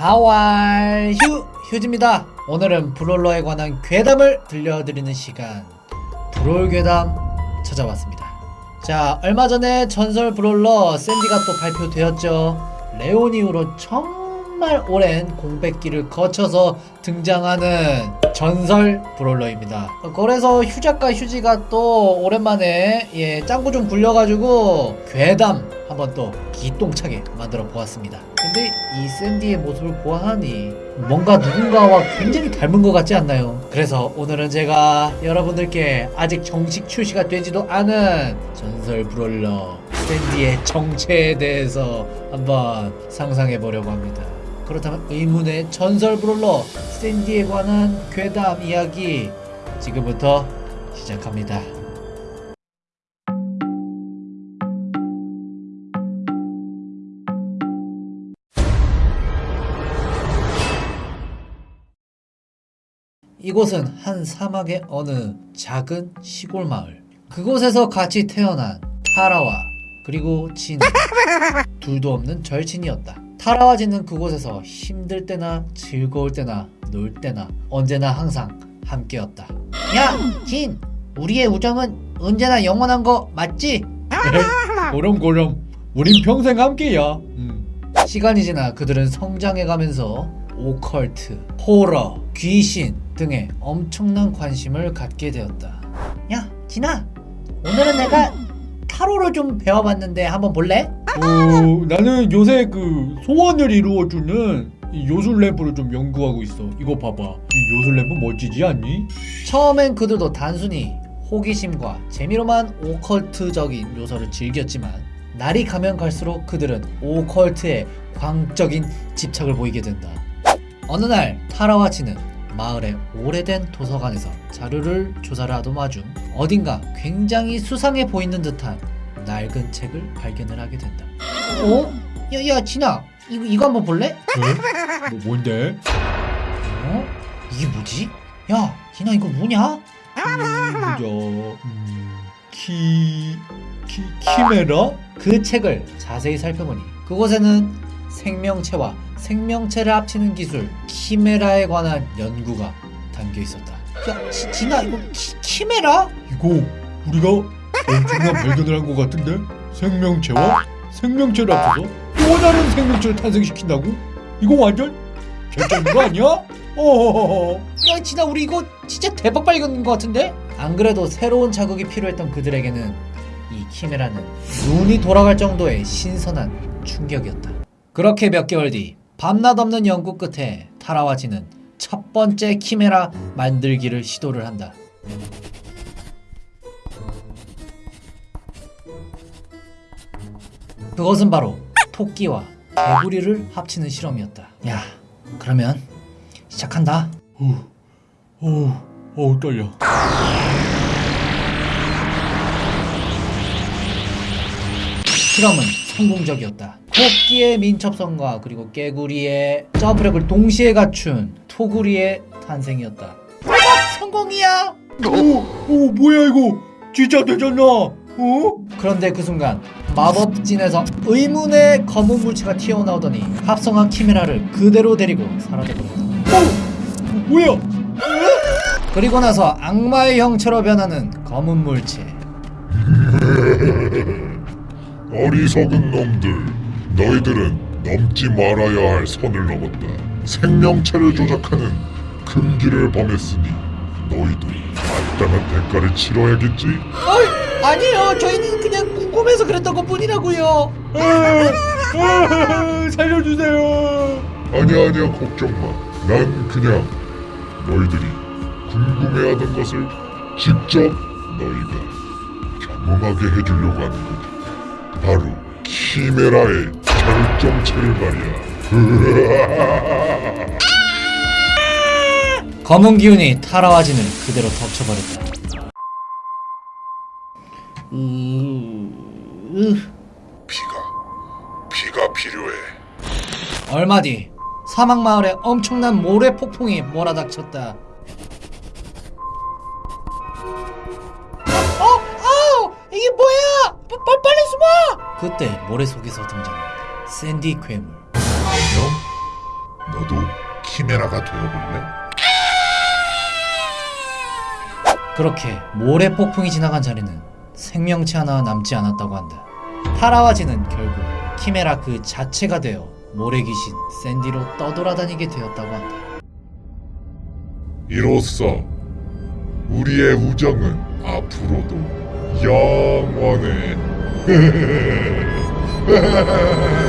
하왈 휴 휴지입니다. 오늘은 브롤러에 관한 괴담을 들려드리는 시간 브롤 괴담 찾아왔습니다. 자 얼마 전에 전설 브롤러 샌디가 또 발표되었죠. 레온 이후로 정말 오랜 공백기를 거쳐서 등장하는 전설 브롤러입니다. 그래서 휴작가 휴지가 또 오랜만에 예 짱구 좀 굴려가지고 괴담 한번 또 기똥차게 만들어 보았습니다. 근데 이 샌디의 모습을 보아하니 뭔가 누군가와 굉장히 닮은 것 같지 않나요? 그래서 오늘은 제가 여러분들께 아직 정식 출시가 되지도 않은 전설 브롤러 샌디의 정체에 대해서 한번 상상해 보려고 합니다. 그렇다면 의문의 전설 브롤러 샌디에 관한 괴담 이야기 지금부터 시작합니다. 이곳은 한 사막의 어느 작은 시골 마을. 그곳에서 같이 태어난 타라와 그리고 진 둘도 없는 절친이었다. 타라와 진은 그곳에서 힘들 때나 즐거울 때나 놀 때나 언제나 항상 함께였다. 야, 진, 우리의 우정은 언제나 영원한 거 맞지? 고렴고렴, 우린 평생 함께야. 시간이 지나 그들은 성장해가면서 오컬트, 호러, 귀신 등에 엄청난 관심을 갖게 되었다. 야, 진아, 오늘은 내가 타로를 좀 배워봤는데 한번 볼래? 어, 나는 요새 그 소원을 이루어주는 이 요술 램프를 좀 연구하고 있어. 이거 봐봐. 이 요술 램프 멋지지 않니? 처음엔 그들도 단순히 호기심과 재미로만 오컬트적인 요소를 즐겼지만 날이 가면 갈수록 그들은 오컬트에 광적인 집착을 보이게 된다. 어느 날 타라와 치는 마을의 오래된 도서관에서 자료를 조사를 하던 와중 어딘가 굉장히 수상해 보이는 듯한 낡은 책을 발견을 하게 된다. 어? 야, 야, 진아, 이거, 이거 한번 볼래? 어? 뭐 뭔데? 어? 이게 뭐지? 야, 진아, 이거 뭐냐? 음, 보자. 음, 키... 키... 키메라? 그 책을 자세히 살펴보니 그곳에는 생명체와 생명체를 합치는 기술 키메라에 관한 연구가 담겨 있었다. 야, 지, 진아 이거 키, 키메라? 이거 우리가 엄청난 발견을 한 것 같은데? 생명체와 생명체를 합쳐서 또 다른 생명체를 탄생시킨다고? 이거 완전 개쩌는 거 아니야? 어허허허. 야, 진아 우리 이거 진짜 대박 발견인 것 같은데? 안 그래도 새로운 자극이 필요했던 그들에게는 이 키메라는 눈이 돌아갈 정도의 신선한 충격이었다. 그렇게 몇 개월 뒤 밤낮 없는 연구 끝에 타라와 지는 첫 번째 키메라 만들기를 시도를 한다. 그것은 바로 토끼와 개구리를 합치는 실험이었다. 야, 그러면 시작한다. 어, 어, 어 떨려. 실험은 성공적이었다. 토끼의 민첩성과 그리고 깨구리의 점프력을 동시에 갖춘 토구리의 탄생이었다. 대박 성공이야! 오, 오 뭐야 이거? 진짜 되잖아. 어? 그런데 그 순간 마법진에서 의문의 검은 물체가 튀어나오더니 합성한 키메라를 그대로 데리고 사라져버렸다. 어, 뭐야? 그리고 나서 악마의 형체로 변하는 검은 물체. 어리석은 놈들, 너희들은 넘지 말아야 할 선을 넘었다. 생명체를 조작하는 금기를 범했으니 너희도 마땅한 대가를 치러야겠지? 어이, 아니에요. 저희는 그냥 궁금해서 그랬던 것 뿐이라고요. 살려주세요. 아니야 아니야 걱정 마. 난 그냥 너희들이 궁금해하던 것을 직접 너희가 경험하게 해주려고 하는 거지. 바로 키메라의 결정체를 말이야. 검은 기운이 타라와진을 그대로 덮쳐버렸다. 으... 피가 피가 필요해. 얼마 뒤 사막 마을에 엄청난 모래 폭풍이 몰아닥쳤다. 어, 어, 이게 뭐야? 빠, 빠, 빨리 숨어! 그때 모래 속에서 등장한 샌디 괴물. 안녕? 너도 키메라가 되어볼래? 그렇게 모래 폭풍이 지나간 자리는 생명체 하나 남지 않았다고 한다. 파라와지는 결국 키메라 그 자체가 되어 모래 귀신 샌디로 떠돌아다니게 되었다고 한다. 이로써 우리의 우정은 앞으로도 영원해.